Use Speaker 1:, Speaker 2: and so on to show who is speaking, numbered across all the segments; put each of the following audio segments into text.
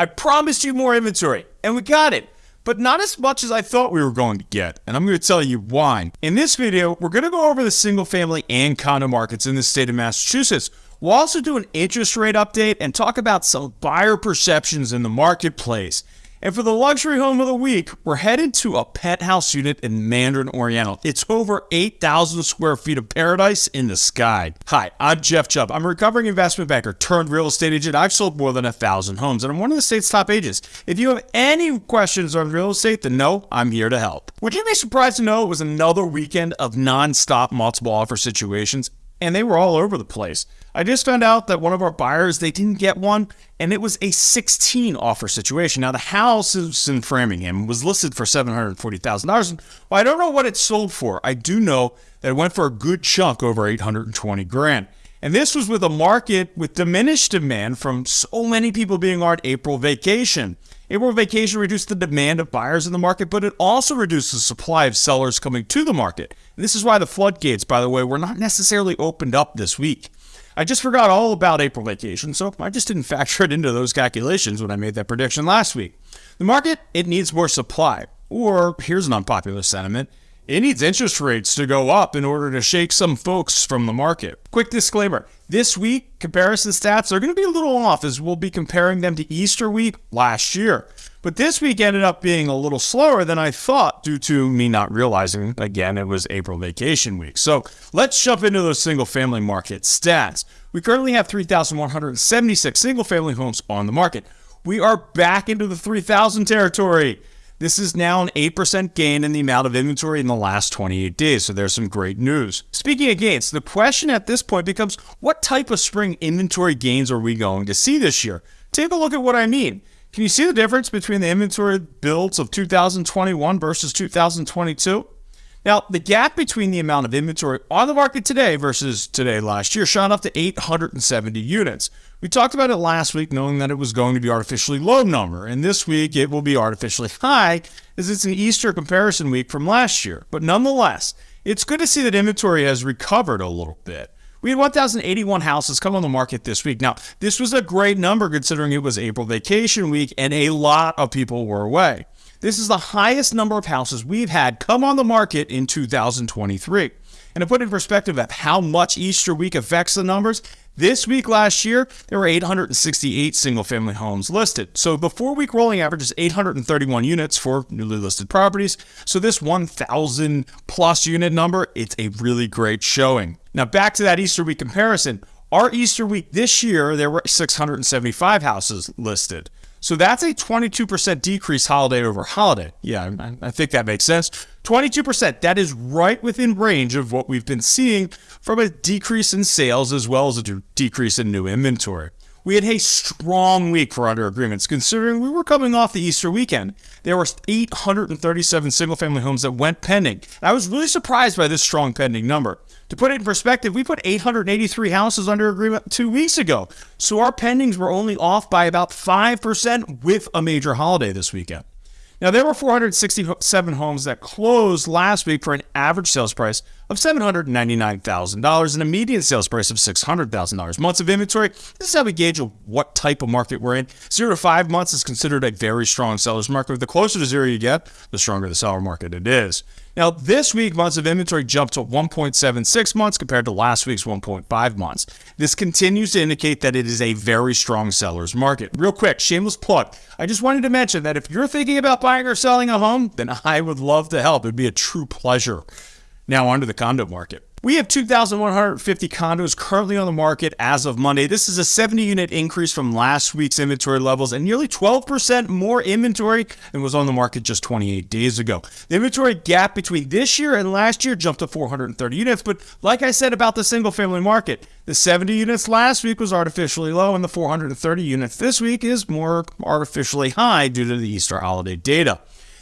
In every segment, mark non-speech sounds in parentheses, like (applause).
Speaker 1: I promised you more inventory, and we got it, but not as much as I thought we were going to get, and I'm going to tell you why. In this video, we're going to go over the single family and condo markets in the state of Massachusetts. We'll also do an interest rate update and talk about some buyer perceptions in the marketplace. And for the luxury home of the week, we're headed to a penthouse unit in Mandarin Oriental. It's over 8,000 square feet of paradise in the sky. Hi, I'm Jeff Chubb. I'm a recovering investment banker turned real estate agent. I've sold more than a thousand homes, and I'm one of the state's top agents. If you have any questions on real estate, then know, I'm here to help. Would you be surprised to know it was another weekend of non-stop multiple offer situations? And they were all over the place. I just found out that one of our buyers, they didn't get one, and it was a 16 offer situation. Now, the house in Framingham was listed for $740,000. Well, I don't know what it sold for. I do know that it went for a good chunk over 820 grand. And this was with a market with diminished demand from so many people being on April vacation. April vacation reduced the demand of buyers in the market, but it also reduced the supply of sellers coming to the market. And this is why the floodgates, by the way, were not necessarily opened up this week. I just forgot all about April vacation, so I just didn't (laughs) factor it into those calculations when I made that prediction last week. The market, it needs more supply. Or here's an unpopular sentiment it needs interest rates to go up in order to shake some folks from the market. Quick disclaimer this week, comparison stats are going to be a little off as we'll be comparing them to Easter week last year. But this week ended up being a little slower than I thought due to me not realizing, again, it was April vacation week. So let's jump into those single family market stats. We currently have 3,176 single family homes on the market. We are back into the 3,000 territory. This is now an 8% gain in the amount of inventory in the last 28 days, so there's some great news. Speaking of gains, the question at this point becomes what type of spring inventory gains are we going to see this year? Take a look at what I mean. Can you see the difference between the inventory builds of 2021 versus 2022? Now, the gap between the amount of inventory on the market today versus today last year shot up to 870 units. We talked about it last week, knowing that it was going to be artificially low number, and this week it will be artificially high, as it's an Easter comparison week from last year. But nonetheless, it's good to see that inventory has recovered a little bit. We had 1,081 houses come on the market this week. Now, this was a great number considering it was April vacation week and a lot of people were away. This is the highest number of houses we've had come on the market in 2023. And to put in perspective of how much Easter week affects the numbers, this week last year, there were 868 single family homes listed. So the four week rolling average is 831 units for newly listed properties. So this 1,000 plus unit number, it's a really great showing. Now back to that Easter week comparison. Our Easter week this year, there were 675 houses listed. So that's a 22% decrease holiday over holiday. Yeah, I think that makes sense. 22%, that is right within range of what we've been seeing from a decrease in sales as well as a decrease in new inventory. We had a strong week for under agreements, considering we were coming off the Easter weekend. There were 837 single family homes that went pending. I was really surprised by this strong pending number. To put it in perspective, we put 883 houses under agreement two weeks ago. So our pendings were only off by about 5% with a major holiday this weekend. Now, there were 467 homes that closed last week for an average sales price of $799,000 and a median sales price of $600,000. Months of inventory, this is how we gauge what type of market we're in. Zero to five months is considered a very strong seller's market. The closer to zero you get, the stronger the seller market it is. Now, this week, months of inventory jumped to 1.76 months compared to last week's 1.5 months. This continues to indicate that it is a very strong seller's market. Real quick, shameless plug. I just wanted to mention that if you're thinking about buying or selling a home, then I would love to help. It'd be a true pleasure. Now, onto the condo market. We have 2,150 condos currently on the market as of Monday. This is a 70 unit increase from last week's inventory levels and nearly 12% more inventory than was on the market just 28 days ago. The inventory gap between this year and last year jumped to 430 units, but like I said about the single family market, the 70 units last week was artificially low and the 430 units this week is more artificially high due to the Easter holiday data.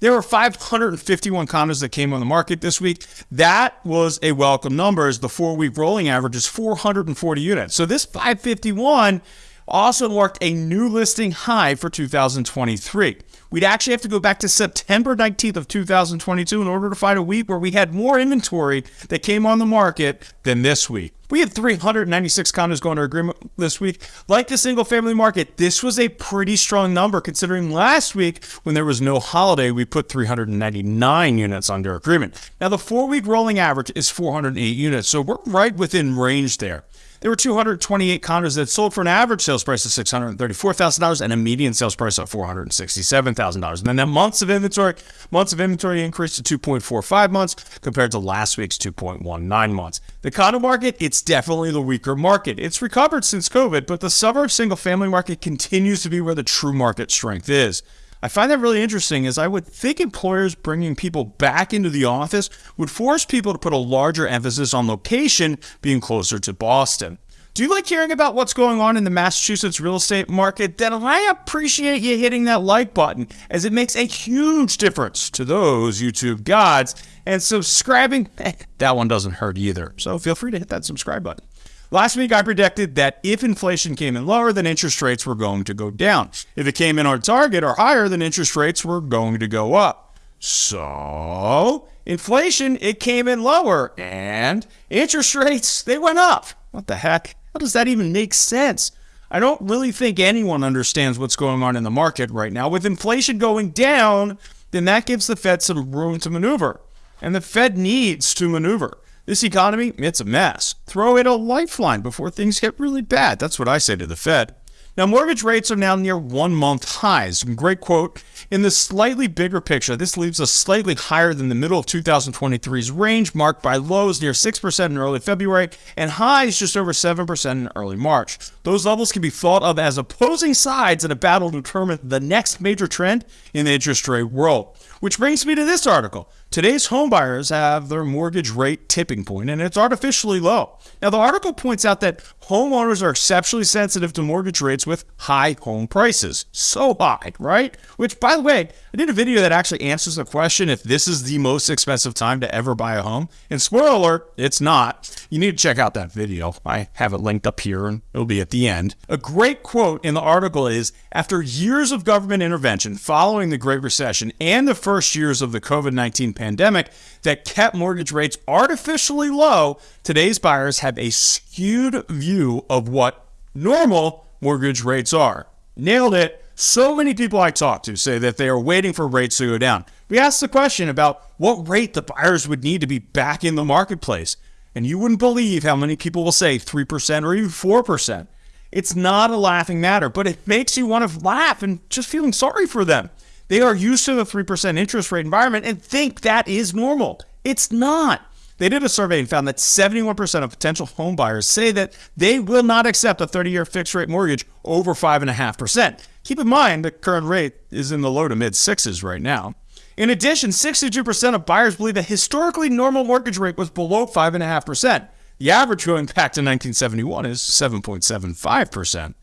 Speaker 1: There were 551 condos that came on the market this week. That was a welcome number as the four week rolling average is 440 units. So this 551 also marked a new listing high for 2023. We'd actually have to go back to September 19th of 2022 in order to find a week where we had more inventory that came on the market than this week. We had 396 condos going to agreement this week. Like the single family market, this was a pretty strong number considering last week when there was no holiday, we put 399 units under agreement. Now the four week rolling average is 408 units, so we're right within range there. There were 228 condos that sold for an average sales price of $634,000 and a median sales price of $467,000. And then the months of inventory, months of inventory increased to 2.45 months compared to last week's 2.19 months. The condo market, it's definitely the weaker market. It's recovered since COVID, but the suburb single family market continues to be where the true market strength is. I find that really interesting as I would think employers bringing people back into the office would force people to put a larger emphasis on location being closer to Boston. Do you like hearing about what's going on in the Massachusetts real estate market? Then I appreciate you hitting that like button as it makes a huge difference to those YouTube gods. And subscribing, (laughs) eh, that one doesn't hurt either. So feel free to hit that subscribe button. Last week, I predicted that if inflation came in lower, then interest rates were going to go down. If it came in our target or higher, then interest rates were going to go up. So, inflation, it came in lower, and interest rates, they went up. What the heck? How does that even make sense? I don't really think anyone understands what's going on in the market right now. With inflation going down, then that gives the Fed some room to maneuver. And the Fed needs to maneuver. This economy, it's a mess. Throw in a lifeline before things get really bad. That's what I say to the Fed. Now, mortgage rates are now near one month highs. Great quote. In the slightly bigger picture, this leaves us slightly higher than the middle of 2023's range, marked by lows near 6% in early February and highs just over 7% in early March. Those levels can be thought of as opposing sides in a battle to determine the next major trend in the interest rate world. Which brings me to this article. Today's homebuyers have their mortgage rate tipping point, and it's artificially low. Now, the article points out that homeowners are exceptionally sensitive to mortgage rates with high home prices. So high, right? Which, by the way, I did a video that actually answers the question if this is the most expensive time to ever buy a home. And spoiler alert, it's not. You need to check out that video. I have it linked up here and it'll be at the end. A great quote in the article is After years of government intervention following the Great Recession and the first years of the COVID 19 pandemic that kept mortgage rates artificially low, today's buyers have a skewed view of what normal mortgage rates are. Nailed it. So many people I talk to say that they are waiting for rates to go down. We asked the question about what rate the buyers would need to be back in the marketplace. And you wouldn't believe how many people will say 3% or even 4%. It's not a laughing matter, but it makes you want to laugh and just feeling sorry for them. They are used to the 3% interest rate environment and think that is normal. It's not. They did a survey and found that 71% of potential home buyers say that they will not accept a 30 year fixed rate mortgage over 5.5%. Keep in mind, the current rate is in the low to mid sixes right now. In addition, 62% of buyers believe a historically normal mortgage rate was below 5.5%. The average going back to 1971 is 7.75%.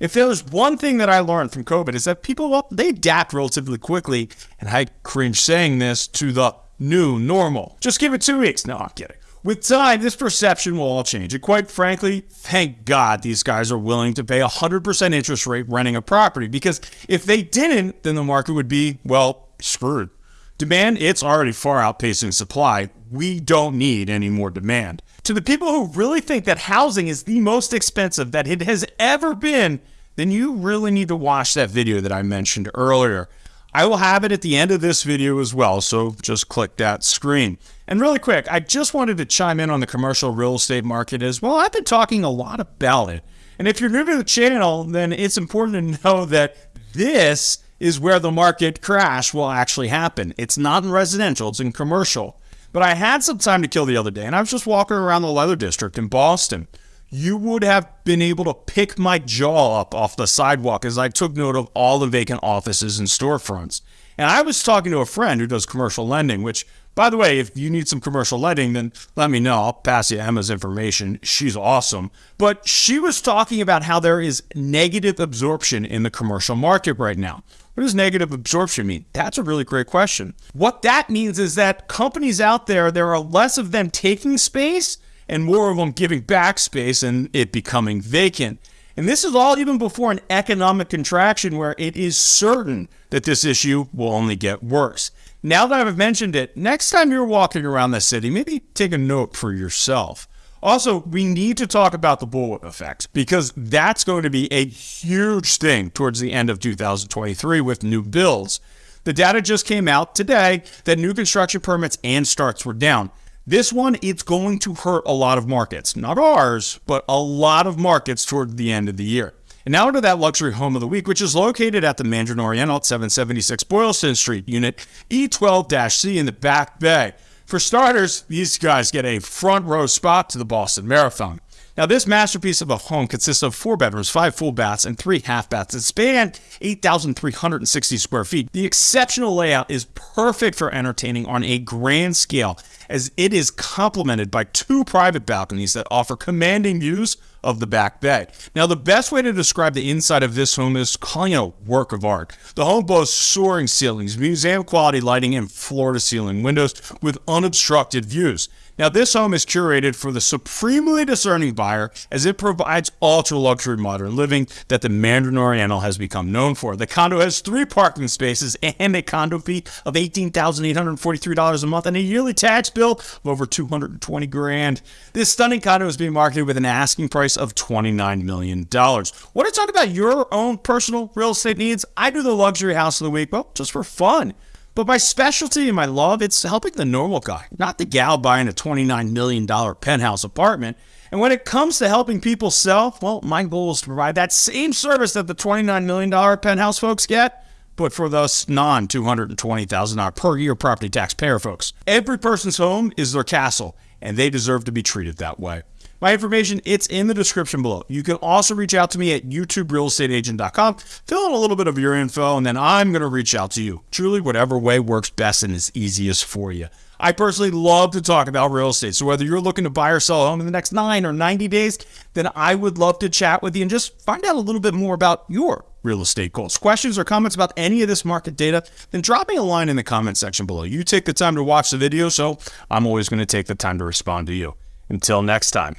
Speaker 1: If there's one thing that I learned from COVID is that people, well, they adapt relatively quickly, and I cringe saying this, to the new normal. Just give it two weeks. No, I'm kidding. With time, this perception will all change. And quite frankly, thank God these guys are willing to pay 100% interest rate renting a property because if they didn't, then the market would be, well, screwed. Demand, it's already far outpacing supply. We don't need any more demand. To the people who really think that housing is the most expensive that it has ever been, then you really need to watch that video that I mentioned earlier. I will have it at the end of this video as well, so just click that screen. And really quick, I just wanted to chime in on the commercial real estate market as well. I've been talking a lot about it. And if you're new to the channel, then it's important to know that this is where the market crash will actually happen. It's not in residential, it's in commercial. But I had some time to kill the other day, and I was just walking around the Leather District in Boston you would have been able to pick my jaw up off the sidewalk as I took note of all the vacant offices and storefronts. And I was talking to a friend who does commercial lending, which, by the way, if you need some commercial lending, then let me know. I'll pass you Emma's information. She's awesome. But she was talking about how there is negative absorption in the commercial market right now. What does negative absorption mean? That's a really great question. What that means is that companies out there, there are less of them taking space and more of them giving back space and it becoming vacant. And this is all even before an economic contraction where it is certain that this issue will only get worse. Now that I've mentioned it, next time you're walking around the city, maybe take a note for yourself. Also, we need to talk about the bullwhip effect because that's going to be a huge thing towards the end of 2023 with new builds. The data just came out today that new construction permits and starts were down. This one, it's going to hurt a lot of markets. Not ours, but a lot of markets toward the end of the year. And now to that luxury home of the week, which is located at the Mandarin Oriental at 776 Boylston Street, Unit E12-C in the Back Bay. For starters, these guys get a front row spot to the Boston Marathon. Now, this masterpiece of a home consists of four bedrooms, five full baths, and three half baths that span 8,360 square feet. The exceptional layout is perfect for entertaining on a grand scale, as it is complemented by two private balconies that offer commanding views of the back bay. Now, the best way to describe the inside of this home is calling it a work of art. The home boasts soaring ceilings, museum quality lighting, and floor to ceiling windows with unobstructed views. Now, this home is curated for the supremely discerning buyer as it provides ultra luxury modern living that the Mandarin Oriental has become known for. The condo has three parking spaces and a condo fee of $18,843 a month and a yearly tax bill of over 220 grand. This stunning condo is being marketed with an asking price of $29 million. Want to talk about your own personal real estate needs? I do the luxury house of the week, well, just for fun. But my specialty and my love, it's helping the normal guy, not the gal buying a $29 million penthouse apartment. And when it comes to helping people sell, well, my goal is to provide that same service that the $29 million penthouse folks get, but for those non $220,000 per year property taxpayer folks. Every person's home is their castle, and they deserve to be treated that way. My information, it's in the description below. You can also reach out to me at youtuberealestateagent.com, fill in a little bit of your info, and then I'm going to reach out to you. Truly, whatever way works best and is easiest for you. I personally love to talk about real estate. So whether you're looking to buy or sell a home in the next 9 or 90 days, then I would love to chat with you and just find out a little bit more about your real estate goals. Questions or comments about any of this market data, then drop me a line in the comment section below. You take the time to watch the video, so I'm always going to take the time to respond to you. Until next time.